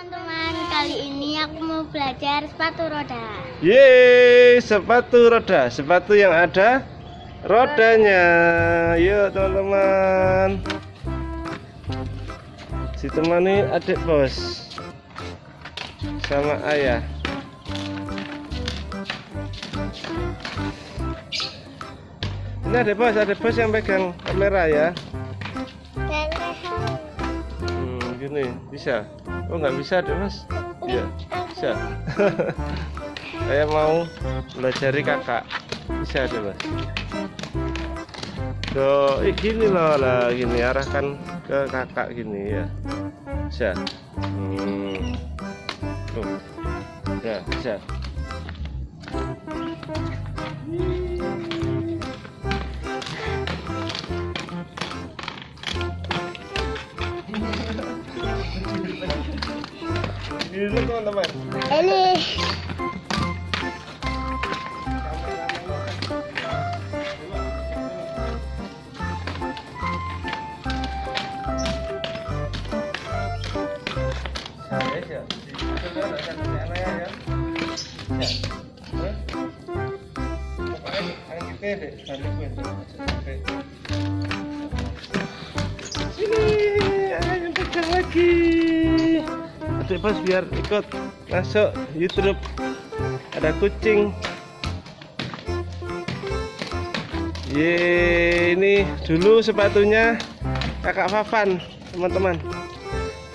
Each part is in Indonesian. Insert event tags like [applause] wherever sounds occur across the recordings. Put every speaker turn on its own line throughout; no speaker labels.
Teman-teman, kali ini aku mau belajar sepatu roda.
Yeay, sepatu roda, sepatu yang ada rodanya. Yuk teman-teman. Si teman ini adik bos sama ayah. Ini adik bos, adik bos yang pegang kamera ya. Hmm, gini bisa. Oh nggak bisa adik bos? Iya, bisa. [laughs] Saya mau belajari kakak. Bisa adik bos. Tuh, eh, gini loh lah, gini arahkan ke kakak gini ya. Bisa. Hmm. Tuh. Ya, bisa. Eh? Kita deh, balik gue. Adik bos biar ikut masuk YouTube. Ada kucing. Ye, ini dulu sepatunya kakak Fafan, teman-teman.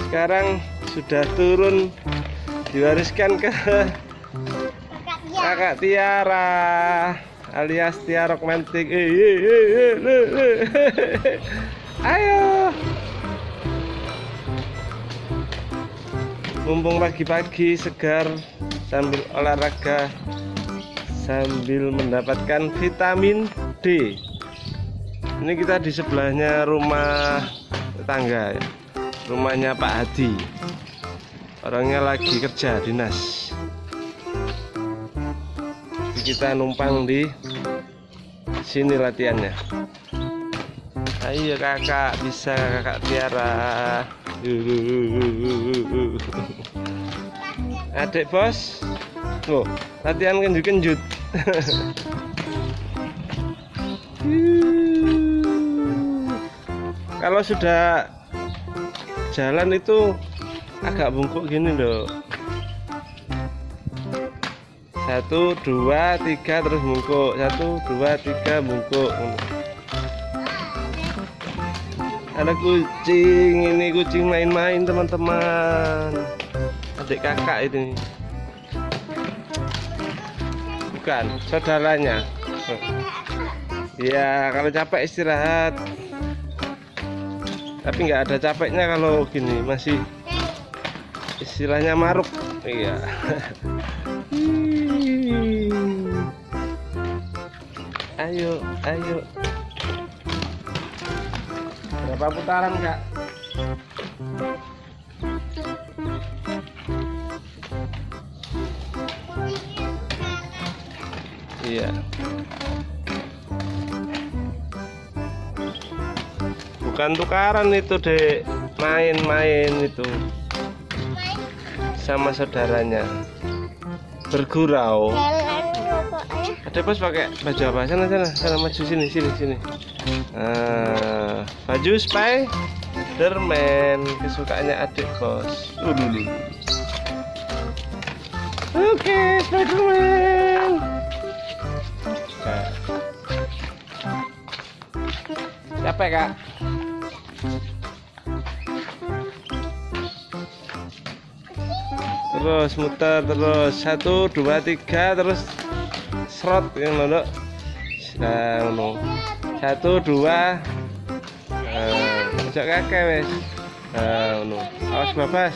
Sekarang sudah turun diwariskan ke kakak Tiara alias Tiara Romantik. Eh, eh, eh. Ayo. Mumpung pagi-pagi segar sambil olahraga sambil mendapatkan vitamin D. Ini kita di sebelahnya rumah tetangga ya. Rumahnya Pak Hadi. Orangnya lagi kerja dinas. Kita numpang di sini latihannya. Ayo kakak bisa kakak Tiara. [laughs] Adik bos, oh latihan kenjut-kenjut. [laughs] Kalau sudah jalan itu agak bungkuk gini loh. Satu, dua, tiga terus bungkuk. Satu, dua, tiga bungkuk. Ada kucing, ini kucing main-main teman-teman. Adik kakak itu. Bukan, saudaranya. Ya, kalau capek istirahat. Tapi nggak ada capeknya kalau gini, masih istilahnya maruk. Iya. [laughs] ayo, ayo. Berapa putaran, Kak? Iya. Bukan tukaran itu, Dek. Main-main itu sama saudaranya. Bergurau. Ada bos pakai baju apa? Sana sana, sana maju sini sini sini. Nah, baju Spiderman kesukaannya adik bos. Dulu. Oke, Spiderman. Nah. Capek kak? Terus muter terus satu dua tiga terus serot yang nah ngono satu dua ojok kakek wes. Nah ngono. Awas babas.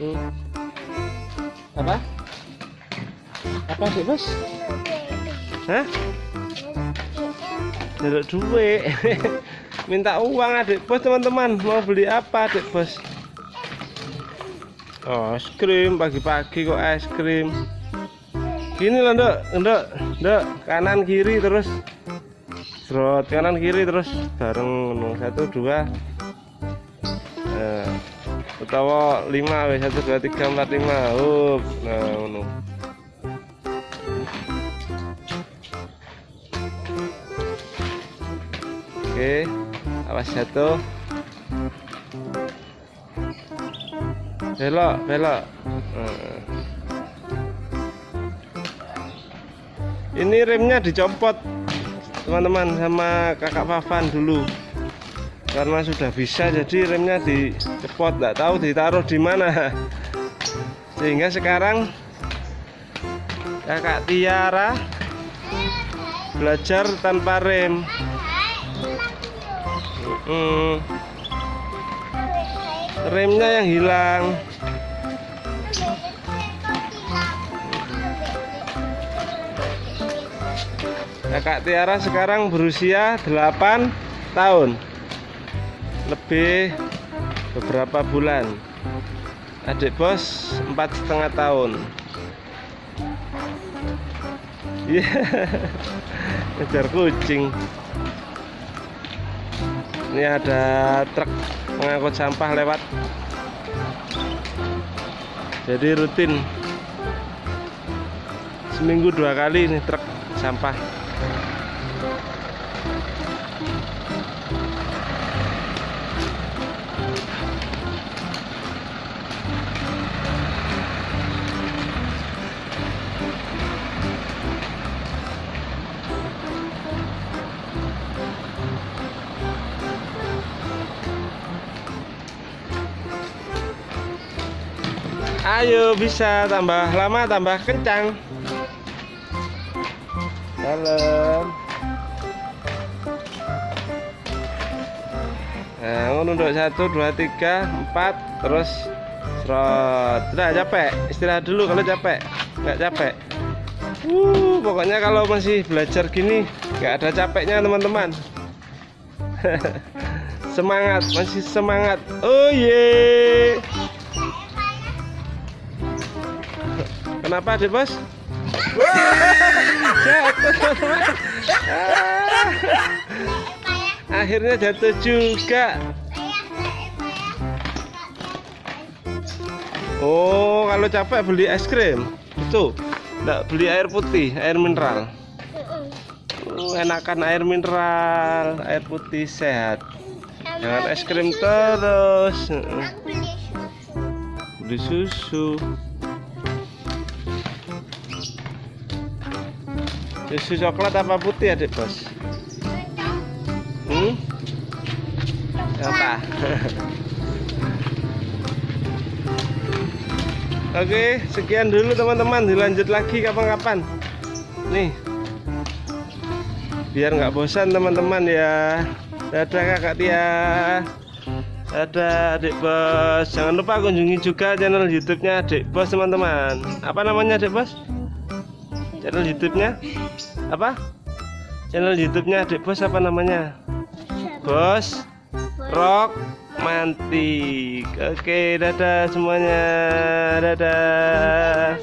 Hmm. apa? Apa sih bos hah? Jaluk duit. [laughs] Minta uang adik bos teman-teman. Mau beli apa adik bos? Oh, es krim. Pagi-pagi kok es krim. Gini loh ndok ndok. Kanan kiri terus serot kanan kiri terus bareng satu dua Eh, utawa 5 wis 1 2 3 4 5 up nah oke awas jatuh belok belok. Nah. ini remnya dicopot teman-teman sama kakak Fafan dulu. Karena sudah bisa jadi remnya dicepot. Nggak tahu ditaruh di mana. Sehingga sekarang kakak Tiara belajar tanpa rem. Hmm, remnya yang hilang kakak Tiara sekarang berusia 8 tahun. Lebih beberapa bulan. Adik bos empat setengah tahun. Iya. [laughs] Ngejar kucing. Ini ada truk pengangkut sampah lewat. Jadi rutin. Seminggu dua kali nih truk sampah Ayo bisa tambah lama tambah kencang. Dalam. Nah, ngono untuk satu, dua, tiga, empat, terus serot. Sudah capek, istirahat dulu kalau capek. Nggak capek. Uh, pokoknya kalau masih belajar gini nggak ada capeknya teman-teman. [laughs] semangat, masih semangat. Oh ye. Kenapa deh bos? [laughs] jatuh. [laughs] Ah, akhirnya jatuh juga. Oh, kalau capek beli es krim. Itu, enggak beli air putih, air mineral. Oh, enakan air mineral, air putih sehat. Jangan es krim terus. Beli susu. Susu coklat apa putih adik bos? Apa? [laughs] Oke, sekian dulu teman-teman. Dilanjut lagi kapan-kapan. Nih, biar nggak bosan teman-teman ya. Dadah kakak Tia. Dadah adik bos. Jangan lupa kunjungi juga channel YouTube-nya adik bos teman-teman. Apa namanya adik bos? Channel YouTube-nya apa? Channel YouTube-nya adik bos apa namanya? Bos rock mantik. Oke dadah semuanya. Dadah.